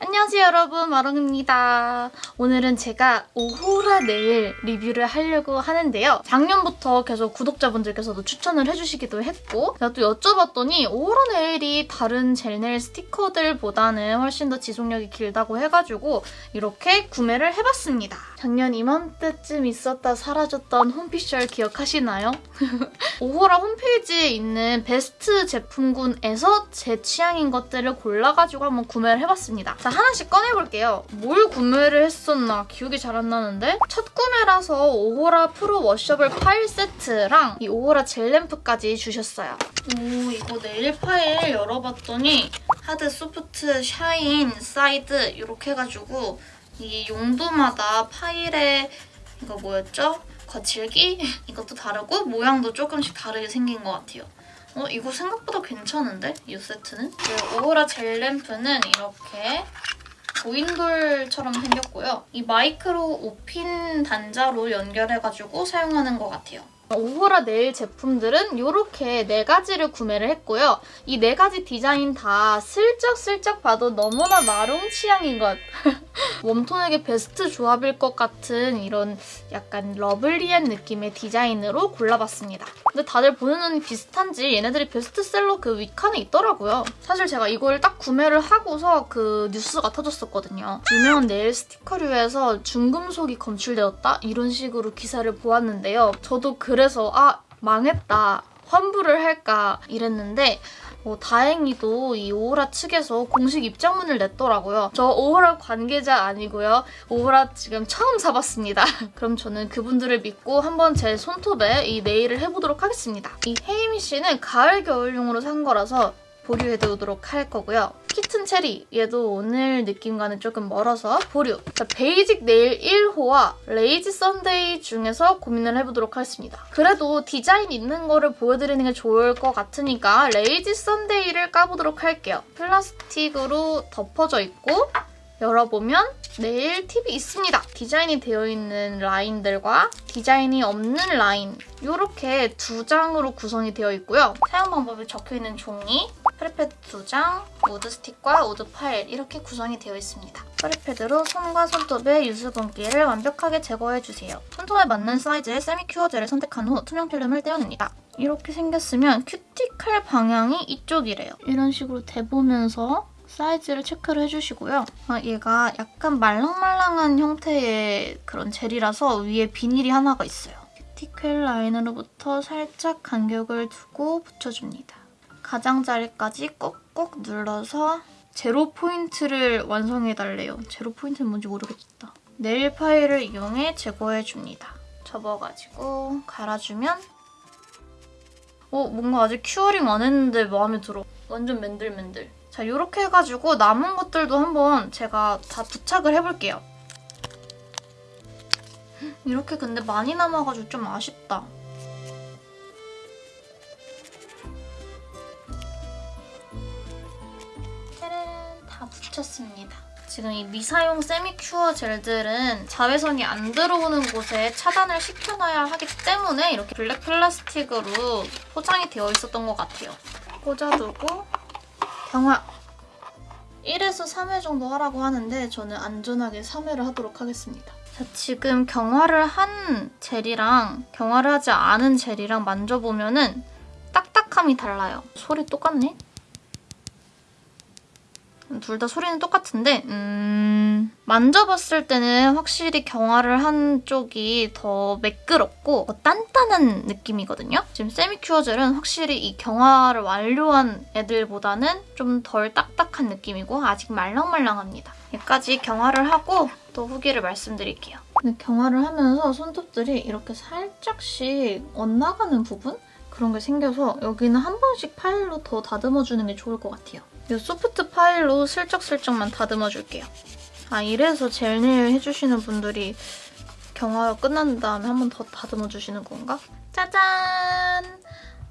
안녕하세요 여러분 마롱입니다. 오늘은 제가 오호라 네일 리뷰를 하려고 하는데요. 작년부터 계속 구독자분들께서도 추천을 해주시기도 했고 제가 또 여쭤봤더니 오호라 네일이 다른 젤네일 스티커들보다는 훨씬 더 지속력이 길다고 해가지고 이렇게 구매를 해봤습니다. 작년 이맘때쯤 있었다 사라졌던 홈피셜 기억하시나요? 오호라 홈페이지에 있는 베스트 제품군에서 제 취향인 것들을 골라가지고 한번 구매를 해봤습니다. 자, 하나씩 꺼내볼게요. 뭘 구매를 했었나 기억이 잘 안 나는데 첫 구매라서 오호라 프로 washable 파일 세트랑 이 오호라 젤 램프까지 주셨어요. 오 이거 네일 파일 열어봤더니 hard, soft, shine, side 이렇게 해가지고 이 용도마다 파일에 이거 뭐였죠? 거칠기? 이것도 다르고 모양도 조금씩 다르게 생긴 것 같아요. 어, 이거 생각보다 괜찮은데? 이 세트는? 그 오호라 젤 램프는 이렇게 고인돌처럼 생겼고요. 이 마이크로 5핀 단자로 연결해가지고 사용하는 것 같아요. 오호라 네일 제품들은 이렇게 네 가지를 구매를 했고요. 이 네 가지 디자인 다 슬쩍슬쩍 봐도 너무나 마롱 취향인 것. 웜톤에게 베스트 조합일 것 같은 이런 약간 lovely한 느낌의 디자인으로 골라봤습니다. 근데 다들 보는 눈이 비슷한지 얘네들이 베스트셀러 그 윗칸에 있더라고요. 사실 제가 이걸 딱 구매를 하고서 그 뉴스가 터졌었거든요. 유명한 네일 스티커류에서 중금속이 검출되었다? 이런 식으로 기사를 보았는데요. 저도 그래서 아 망했다. 환불을 할까 이랬는데 어, 다행히도 이 오호라 측에서 공식 입장문을 냈더라고요. 저 오호라 관계자 아니고요. 오호라 지금 처음 사봤습니다. 그럼 저는 그분들을 믿고 한번 제 손톱에 이 네일을 해보도록 하겠습니다. 이 헤이미 씨는 가을 겨울용으로 산 거라서 보류해두도록 할 거고요. Kitten Cherry 얘도 오늘 느낌과는 조금 멀어서 보류. 자, 베이직 네일 1호와 Lazy Sunday 중에서 고민을 해보도록 하겠습니다. 그래도 디자인 있는 거를 보여드리는 게 좋을 것 같으니까 Lazy Sunday를 까보도록 할게요. 플라스틱으로 덮어져 있고 열어보면 네일 팁이 있습니다. 디자인이 되어 있는 라인들과 디자인이 없는 라인 이렇게 두 장으로 구성이 되어 있고요. 사용 방법이 적혀있는 종이, prep pad 두 장, 우드 스틱과 우드 파일 이렇게 구성이 되어 있습니다. prep pad로 손과 손톱의 유수분기를 완벽하게 제거해주세요. 손톱에 맞는 사이즈의 semi cure 젤을 선택한 후 투명 필름을 떼어냅니다. 이렇게 생겼으면 큐티클 방향이 이쪽이래요. 이런 식으로 대보면서 사이즈를 체크를 해주시고요. 아, 얘가 약간 말랑말랑한 형태의 그런 젤이라서 위에 비닐이 하나가 있어요. 큐티클 라인으로부터 살짝 간격을 두고 붙여줍니다. 가장자리까지 꾹꾹 눌러서 제로 포인트를 완성해달래요. 제로 포인트는 뭔지 모르겠다. 네일 파일을 이용해 제거해줍니다. 접어가지고 갈아주면 어, 뭔가 아직 curing 안 했는데 마음에 들어. 완전 맨들맨들. 자, 이렇게 해가지고 남은 것들도 한번 제가 다 부착을 해볼게요. 이렇게 근데 많이 남아가지고 좀 아쉽다. 지금 이 미사용 세미큐어 젤들은 자외선이 안 들어오는 곳에 차단을 시켜놔야 하기 때문에 이렇게 블랙 플라스틱으로 포장이 되어 있었던 것 같아요. 꽂아두고 경화 1에서 3회 정도 하라고 하는데 저는 안전하게 3회를 하도록 하겠습니다. 자, 지금 경화를 한 젤이랑 경화를 하지 않은 젤이랑 만져보면 은 딱딱함이 달라요. 소리 똑같네? 둘 다 소리는 똑같은데 음... 만져봤을 때는 확실히 경화를 한 쪽이 더 매끄럽고 더 단단한 느낌이거든요. 지금 세미큐어 젤은 확실히 이 경화를 완료한 애들보다는 좀 덜 딱딱한 느낌이고 아직 말랑말랑합니다. 여기까지 경화를 하고 또 후기를 말씀드릴게요. 근데 경화를 하면서 손톱들이 이렇게 살짝씩 엇나가는 부분? 그런 게 생겨서 여기는 한 번씩 파일로 더 다듬어주는 게 좋을 것 같아요. 이 소프트 파일로 슬쩍슬쩍만 다듬어줄게요. 아 이래서 젤네일 해주시는 분들이 경화가 끝난 다음에 한 번 더 다듬어주시는 건가? 짜잔!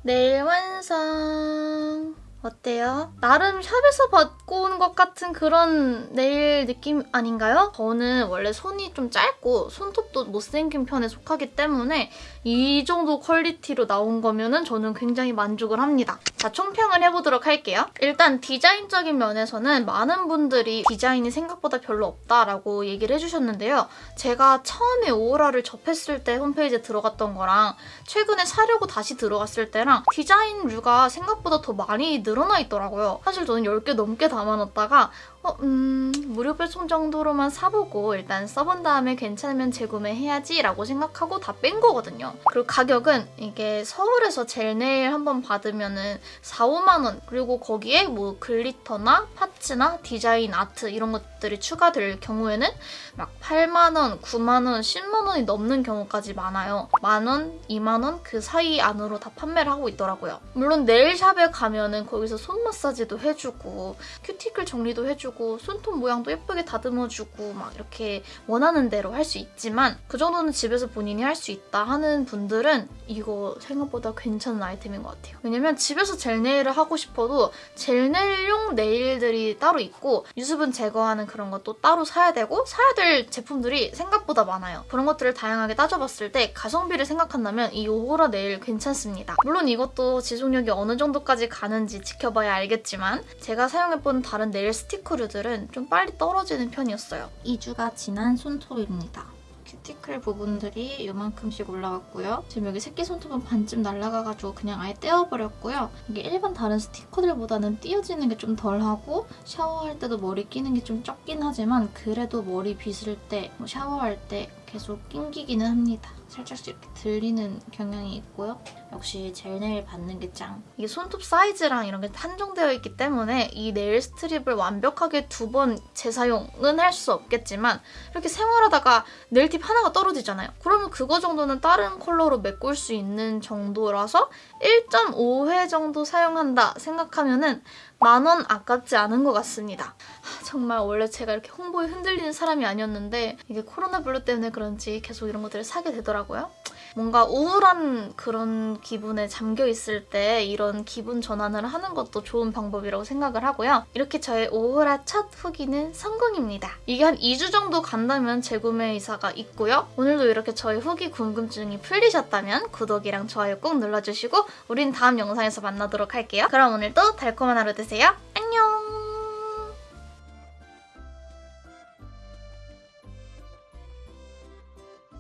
네일 완성! 어때요? 나름 샵에서 받고 온 것 같은 그런 네일 느낌 아닌가요? 저는 원래 손이 좀 짧고 손톱도 못생긴 편에 속하기 때문에 이 정도 퀄리티로 나온 거면 은 저는 굉장히 만족을 합니다. 자, 총평을 해보도록 할게요. 일단 디자인적인 면에서는 많은 분들이 디자인이 생각보다 별로 없다라고 얘기를 해주셨는데요. 제가 처음에 오호라를 접했을 때 홈페이지에 들어갔던 거랑 최근에 사려고 다시 들어갔을 때랑 디자인 류가 생각보다 더 많이 늘 어나 있더라고요. 사실 저는 10개 넘게 담아놨다가 어, 음, 무료 배송 정도로만 사보고 일단 써본 다음에 괜찮으면 재구매해야지 라고 생각하고 다 뺀 거거든요. 그리고 가격은 이게 서울에서 젤네일 한 번 받으면 은 4, 5만 원 그리고 거기에 뭐 glitter나 parts나 디자인 아트 이런 것들이 추가될 경우에는 막 8만 원, 9만 원, 10만 원이 넘는 경우까지 많아요. 만 원, 2만 원 그 사이 안으로 다 판매를 하고 있더라고요. 물론 네일샵에 가면은 거기서 손 마사지도 해주고 큐티클 정리도 해주고 손톱 모양도 예쁘게 다듬어주고 막 이렇게 원하는 대로 할 수 있지만 그 정도는 집에서 본인이 할 수 있다 하는 분들은 이거 생각보다 괜찮은 아이템인 것 같아요. 왜냐면 집에서 젤네일을 하고 싶어도 젤네일용 네일들이 따로 있고 유수분 제거하는 그런 것도 따로 사야 되고 사야 될 제품들이 생각보다 많아요. 그런 것들을 다양하게 따져봤을 때 가성비를 생각한다면 이 오호라 네일 괜찮습니다. 물론 이것도 지속력이 어느 정도까지 가는지 지켜봐야 알겠지만 제가 사용해본 다른 네일 스티커 류들은 좀 빨리 떨어지는 편이었어요. 2주가 지난 손톱입니다. 큐티클 부분들이 이만큼씩 올라갔고요. 지금 여기 새끼 손톱은 반쯤 날아가가지고 그냥 아예 떼어버렸고요. 이게 일반 다른 스티커들보다는 띄어지는 게 좀 덜하고 샤워할 때도 머리 끼는 게 좀 적긴 하지만 그래도 머리 빗을 때, 뭐 샤워할 때 계속 낑기기는 합니다. 살짝씩 이렇게 들리는 경향이 있고요. 역시 젤네일 받는 게 짱. 이게 손톱 사이즈랑 이런 게 한정되어 있기 때문에 이 nail strip을 완벽하게 두 번 재사용은 할 수 없겠지만 이렇게 생활하다가 네일팁 하나가 떨어지잖아요. 그러면 그거 정도는 다른 컬러로 메꿀 수 있는 정도라서 1.5회 정도 사용한다 생각하면 은 만원 아깝지 않은 것 같습니다. 하, 정말 원래 제가 이렇게 홍보에 흔들리는 사람이 아니었는데 이게 코로나 블루 때문에 그런지 계속 이런 것들을 사게 되더라고요. 뭔가 우울한 그런 기분에 잠겨 있을 때 이런 기분 전환을 하는 것도 좋은 방법이라고 생각을 하고요. 이렇게 저의 오호라 첫 후기는 성공입니다. 이게 한 2주 정도 간다면 재구매 의사가 있고요. 오늘도 이렇게 저의 후기 궁금증이 풀리셨다면 구독이랑 좋아요 꼭 눌러주시고 우린 다음 영상에서 만나도록 할게요. 그럼 오늘도 달콤한 하루 되세요.